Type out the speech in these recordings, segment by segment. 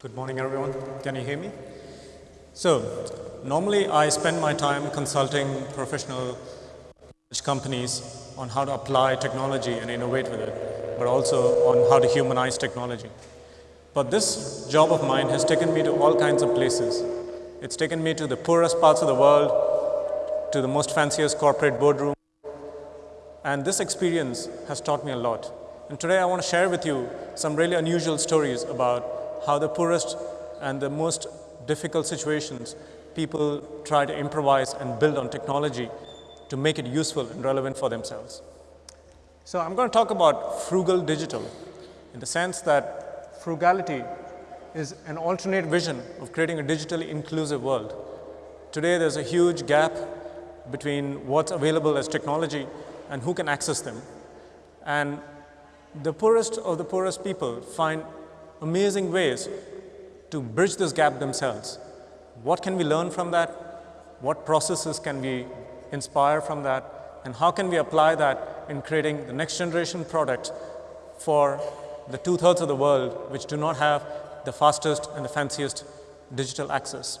Good morning, everyone. Can you hear me? So, normally I spend my time consulting professional companies on how to apply technology and innovate with it, but also on how to humanize technology. But this job of mine has taken me to all kinds of places. It's taken me to the poorest parts of the world, to the most fanciest corporate boardroom, and this experience has taught me a lot. And today I want to share with you some really unusual stories about how the poorest and the most difficult situations people try to improvise and build on technology to make it useful and relevant for themselves. So I'm going to talk about frugal digital in the sense that frugality is an alternate vision of creating a digitally inclusive world. Today there's a huge gap between what's available as technology and who can access them. And the poorest of the poorest people find amazing ways to bridge this gap themselves. What can we learn from that? What processes can we inspire from that? And how can we apply that in creating the next generation product for the two-thirds of the world which do not have the fastest and the fanciest digital access.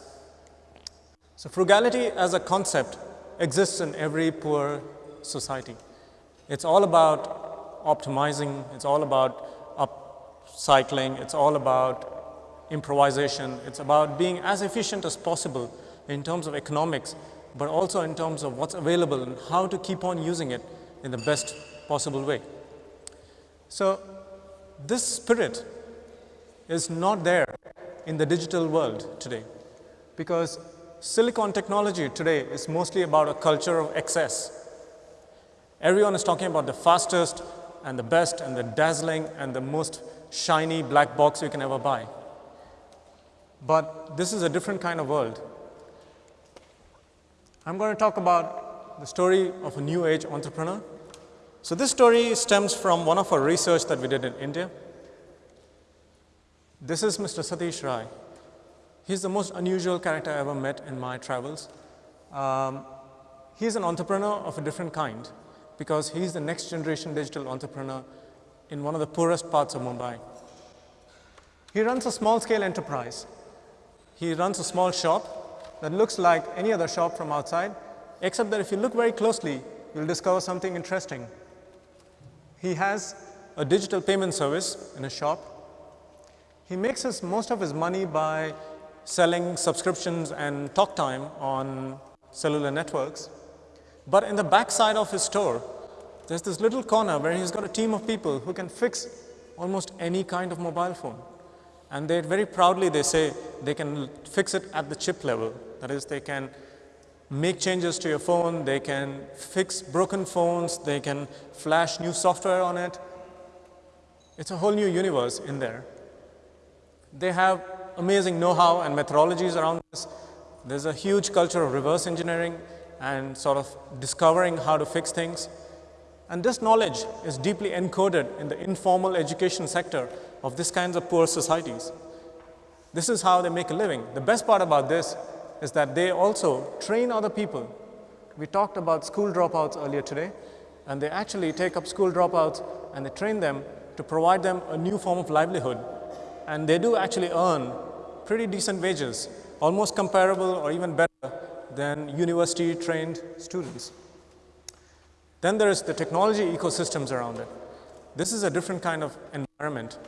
So frugality as a concept exists in every poor society. It's all about optimizing, it's all about upcycling, it's all about improvisation, it's about being as efficient as possible in terms of economics, but also in terms of what's available and how to keep on using it in the best possible way. So this spirit is not there in the digital world today because silicon technology today is mostly about a culture of excess. Everyone is talking about the fastest and the best and the dazzling and the most shiny black box you can ever buy. But this is a different kind of world. I'm going to talk about the story of a new age entrepreneur. So this story stems from one of our research that we did in India. This is Mr. Satish Rai. He's the most unusual character I ever met in my travels. Um, he's an entrepreneur of a different kind because he's the next generation digital entrepreneur in one of the poorest parts of Mumbai. He runs a small scale enterprise. He runs a small shop that looks like any other shop from outside, except that if you look very closely, you'll discover something interesting. He has a digital payment service in his shop he makes his, most of his money by selling subscriptions and talk time on cellular networks. But in the back side of his store, there's this little corner where he's got a team of people who can fix almost any kind of mobile phone. And they very proudly they say they can fix it at the chip level. That is, they can make changes to your phone, they can fix broken phones, they can flash new software on it. It's a whole new universe in there. They have amazing know-how and methodologies around this. There's a huge culture of reverse engineering and sort of discovering how to fix things. And this knowledge is deeply encoded in the informal education sector of these kinds of poor societies. This is how they make a living. The best part about this is that they also train other people. We talked about school dropouts earlier today, and they actually take up school dropouts and they train them to provide them a new form of livelihood and they do actually earn pretty decent wages, almost comparable or even better than university trained students. Then there is the technology ecosystems around it. This is a different kind of environment.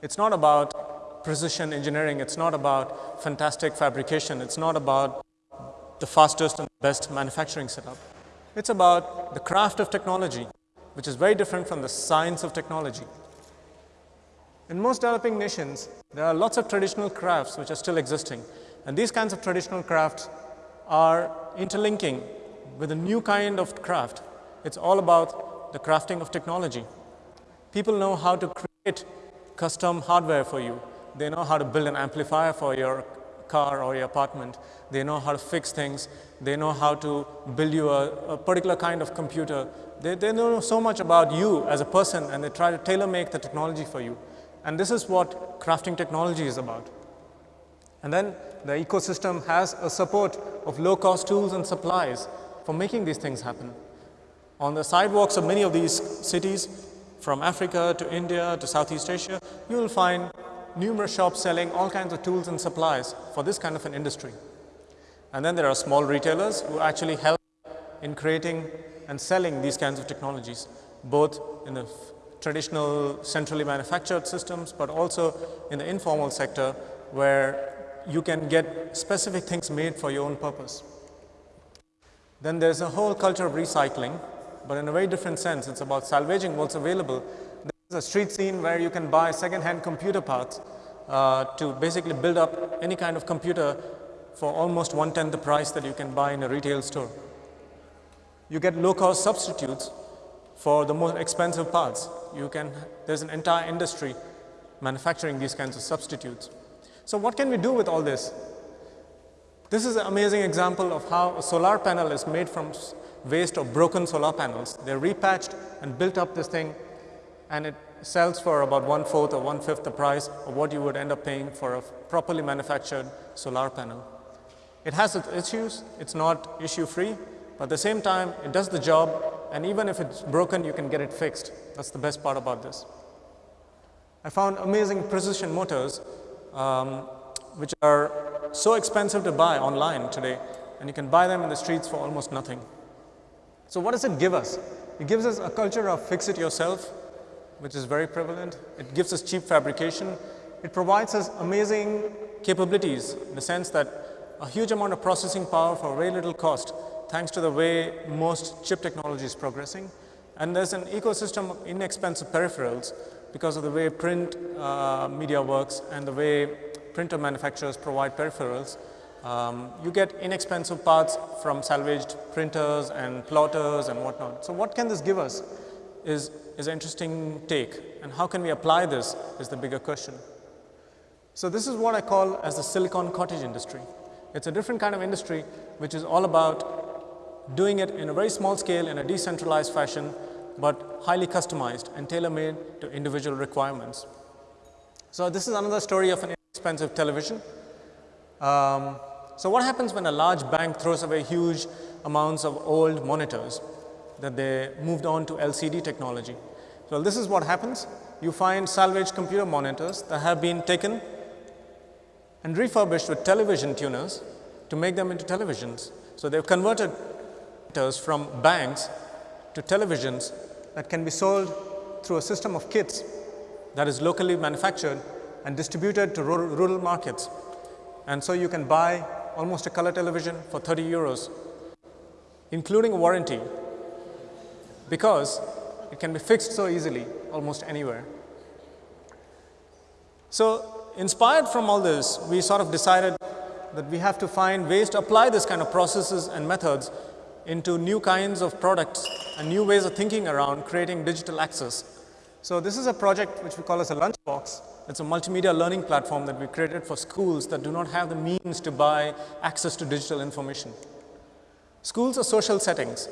It's not about precision engineering, it's not about fantastic fabrication, it's not about the fastest and best manufacturing setup. It's about the craft of technology, which is very different from the science of technology. In most developing nations, there are lots of traditional crafts which are still existing. And these kinds of traditional crafts are interlinking with a new kind of craft. It's all about the crafting of technology. People know how to create custom hardware for you. They know how to build an amplifier for your car or your apartment. They know how to fix things. They know how to build you a, a particular kind of computer. They, they know so much about you as a person and they try to tailor make the technology for you. And this is what crafting technology is about. And then the ecosystem has a support of low cost tools and supplies for making these things happen. On the sidewalks of many of these cities, from Africa to India to Southeast Asia, you will find numerous shops selling all kinds of tools and supplies for this kind of an industry. And then there are small retailers who actually help in creating and selling these kinds of technologies, both in the traditional centrally manufactured systems, but also in the informal sector where you can get specific things made for your own purpose. Then there's a whole culture of recycling, but in a very different sense. It's about salvaging what's available. There's a street scene where you can buy second-hand computer parts uh, to basically build up any kind of computer for almost one-tenth the price that you can buy in a retail store. You get low-cost substitutes for the more expensive parts. You can, there's an entire industry manufacturing these kinds of substitutes. So what can we do with all this? This is an amazing example of how a solar panel is made from waste of broken solar panels. They're repatched and built up this thing and it sells for about one fourth or one fifth the price of what you would end up paying for a properly manufactured solar panel. It has its issues, it's not issue free, but at the same time it does the job and even if it's broken you can get it fixed. That's the best part about this. I found amazing precision motors um, which are so expensive to buy online today and you can buy them in the streets for almost nothing. So what does it give us? It gives us a culture of fix it yourself, which is very prevalent. It gives us cheap fabrication. It provides us amazing capabilities in the sense that a huge amount of processing power for very little cost, thanks to the way most chip technology is progressing. And there's an ecosystem of inexpensive peripherals because of the way print uh, media works and the way printer manufacturers provide peripherals. Um, you get inexpensive parts from salvaged printers and plotters and whatnot. So what can this give us is, is an interesting take and how can we apply this is the bigger question. So this is what I call as the silicon cottage industry. It's a different kind of industry which is all about doing it in a very small scale in a decentralized fashion but highly customized and tailor-made to individual requirements. So this is another story of an inexpensive television. Um, so what happens when a large bank throws away huge amounts of old monitors that they moved on to LCD technology? So this is what happens. You find salvaged computer monitors that have been taken and refurbished with television tuners to make them into televisions. So they've converted monitors from banks to televisions that can be sold through a system of kits that is locally manufactured and distributed to rural, rural markets. And so you can buy almost a color television for 30 euros, including a warranty, because it can be fixed so easily almost anywhere. So inspired from all this, we sort of decided that we have to find ways to apply this kind of processes and methods into new kinds of products and new ways of thinking around creating digital access. So this is a project which we call as a lunchbox it's a multimedia learning platform that we created for schools that do not have the means to buy access to digital information. Schools are social settings.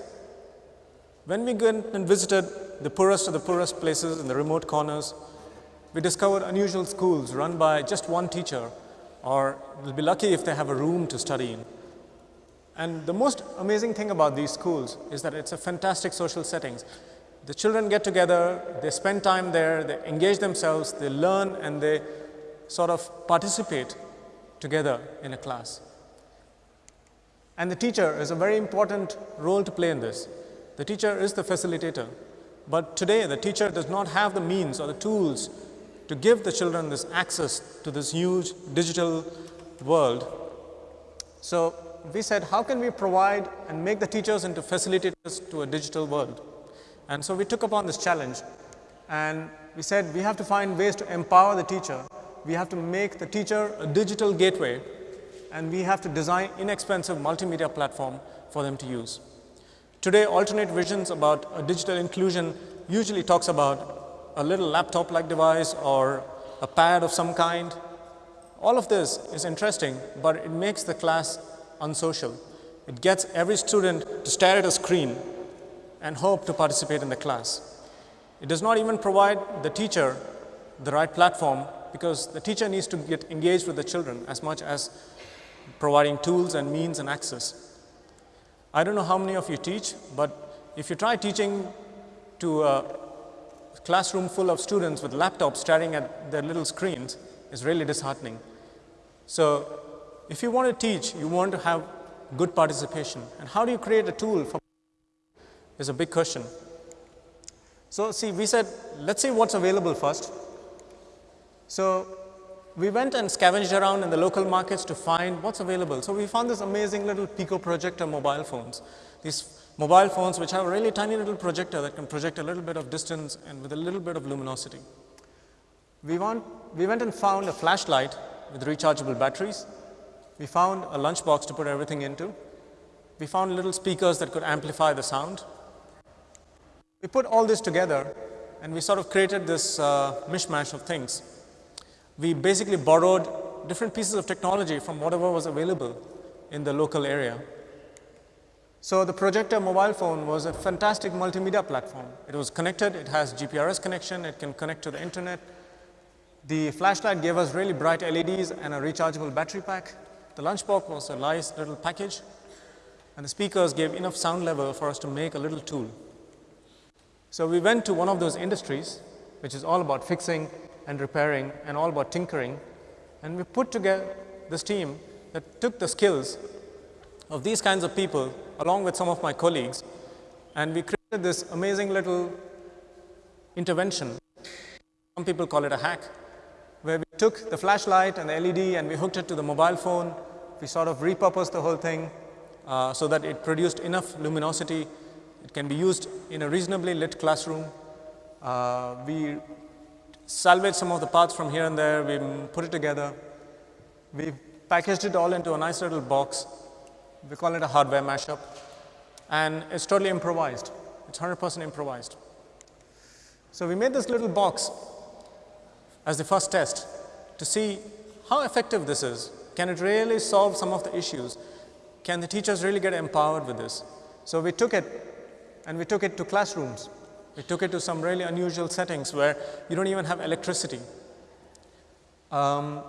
When we went and visited the poorest of the poorest places in the remote corners, we discovered unusual schools run by just one teacher or they'll be lucky if they have a room to study in. And the most amazing thing about these schools is that it's a fantastic social settings. The children get together, they spend time there, they engage themselves, they learn and they sort of participate together in a class. And the teacher is a very important role to play in this. The teacher is the facilitator. But today the teacher does not have the means or the tools to give the children this access to this huge digital world. So we said, how can we provide and make the teachers into facilitators to a digital world? And so we took upon this challenge and we said we have to find ways to empower the teacher. We have to make the teacher a digital gateway and we have to design inexpensive multimedia platform for them to use. Today, alternate visions about a digital inclusion usually talks about a little laptop-like device or a pad of some kind. All of this is interesting, but it makes the class unsocial. It gets every student to stare at a screen and hope to participate in the class. It does not even provide the teacher the right platform because the teacher needs to get engaged with the children as much as providing tools and means and access. I don't know how many of you teach, but if you try teaching to a classroom full of students with laptops staring at their little screens is really disheartening. So if you want to teach, you want to have good participation. And how do you create a tool for is a big question. So see, we said, let's see what's available first. So we went and scavenged around in the local markets to find what's available. So we found this amazing little Pico projector mobile phones. These mobile phones which have a really tiny little projector that can project a little bit of distance and with a little bit of luminosity. We, want, we went and found a flashlight with rechargeable batteries. We found a lunchbox to put everything into. We found little speakers that could amplify the sound. We put all this together and we sort of created this uh, mishmash of things. We basically borrowed different pieces of technology from whatever was available in the local area. So the projector mobile phone was a fantastic multimedia platform. It was connected, it has GPRS connection, it can connect to the internet. The flashlight gave us really bright LEDs and a rechargeable battery pack. The lunchbox was a nice little package and the speakers gave enough sound level for us to make a little tool. So we went to one of those industries which is all about fixing and repairing and all about tinkering and we put together this team that took the skills of these kinds of people along with some of my colleagues and we created this amazing little intervention. Some people call it a hack where we took the flashlight and the LED and we hooked it to the mobile phone. We sort of repurposed the whole thing uh, so that it produced enough luminosity. It can be used in a reasonably lit classroom. Uh, we salvaged some of the parts from here and there. We put it together. We packaged it all into a nice little box we call it a hardware mashup and it's totally improvised. It's 100% improvised. So we made this little box as the first test to see how effective this is. Can it really solve some of the issues? Can the teachers really get empowered with this? So we took it and we took it to classrooms. We took it to some really unusual settings where you don't even have electricity. Um,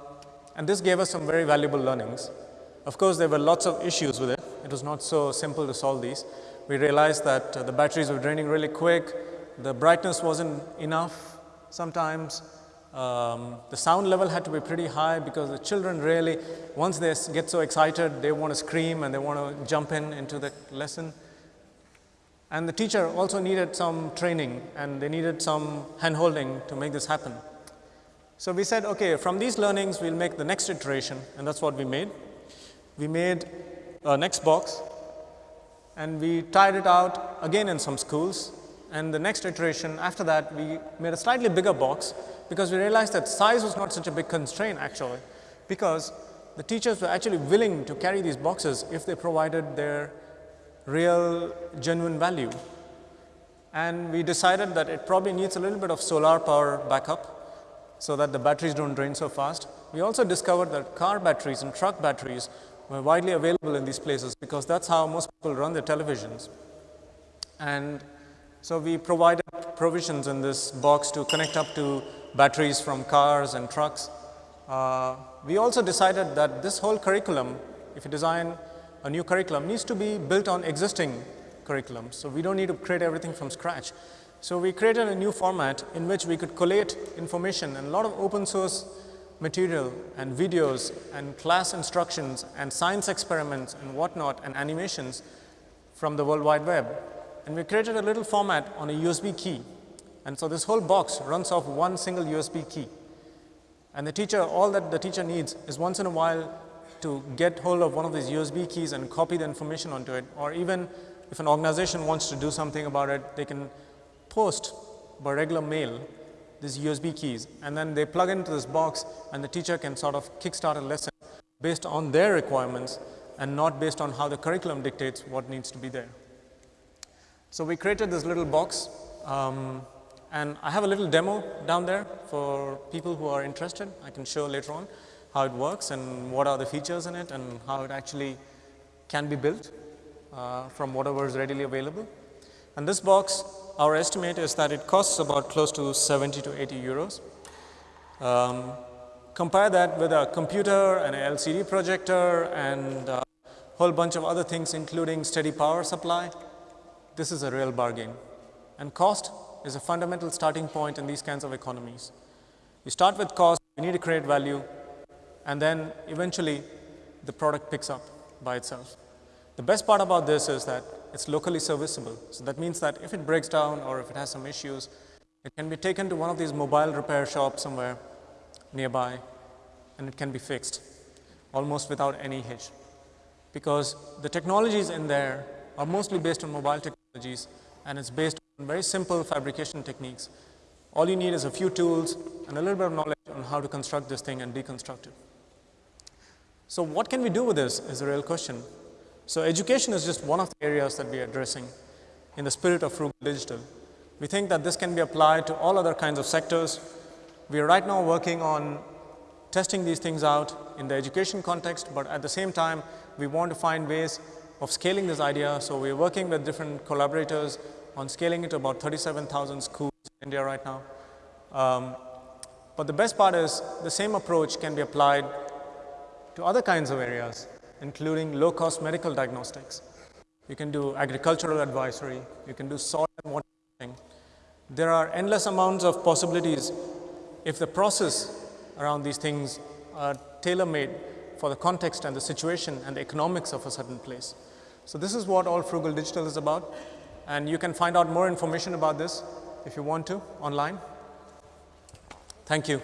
and this gave us some very valuable learnings. Of course, there were lots of issues with it. It was not so simple to solve these. We realized that uh, the batteries were draining really quick. The brightness wasn't enough sometimes. Um, the sound level had to be pretty high because the children really, once they get so excited, they want to scream and they want to jump in into the lesson. And the teacher also needed some training and they needed some hand-holding to make this happen. So we said, okay, from these learnings, we'll make the next iteration and that's what we made we made a next box and we tried it out again in some schools and the next iteration after that we made a slightly bigger box because we realized that size was not such a big constraint actually because the teachers were actually willing to carry these boxes if they provided their real genuine value. And we decided that it probably needs a little bit of solar power backup so that the batteries don't drain so fast. We also discovered that car batteries and truck batteries were widely available in these places because that's how most people run their televisions. And so we provided provisions in this box to connect up to batteries from cars and trucks. Uh, we also decided that this whole curriculum, if you design a new curriculum, needs to be built on existing curriculums. So we don't need to create everything from scratch. So we created a new format in which we could collate information and a lot of open source material and videos and class instructions and science experiments and whatnot and animations from the World Wide Web. And we created a little format on a USB key. And so this whole box runs off one single USB key. And the teacher, all that the teacher needs is once in a while to get hold of one of these USB keys and copy the information onto it. Or even if an organization wants to do something about it, they can post by regular mail these USB keys and then they plug into this box and the teacher can sort of kickstart a lesson based on their requirements and not based on how the curriculum dictates what needs to be there. So we created this little box um, and I have a little demo down there for people who are interested. I can show later on how it works and what are the features in it and how it actually can be built uh, from whatever is readily available. And this box our estimate is that it costs about close to 70 to 80 euros. Um, compare that with a computer and an LCD projector and a whole bunch of other things including steady power supply. This is a real bargain. And cost, is a fundamental starting point in these kinds of economies. You start with cost, you need to create value, and then eventually the product picks up by itself. The best part about this is that it's locally serviceable. So that means that if it breaks down or if it has some issues, it can be taken to one of these mobile repair shops somewhere nearby and it can be fixed almost without any hitch. Because the technologies in there are mostly based on mobile technologies and it's based on very simple fabrication techniques. All you need is a few tools and a little bit of knowledge on how to construct this thing and deconstruct it. So what can we do with this is a real question. So education is just one of the areas that we are addressing in the spirit of frugal digital. We think that this can be applied to all other kinds of sectors. We are right now working on testing these things out in the education context, but at the same time, we want to find ways of scaling this idea. So we're working with different collaborators on scaling it to about 37,000 schools in India right now. Um, but the best part is the same approach can be applied to other kinds of areas, including low-cost medical diagnostics. You can do agricultural advisory, you can do soil and water testing. There are endless amounts of possibilities if the process around these things are tailor-made for the context and the situation and the economics of a certain place. So this is what all Frugal Digital is about. And you can find out more information about this if you want to online. Thank you.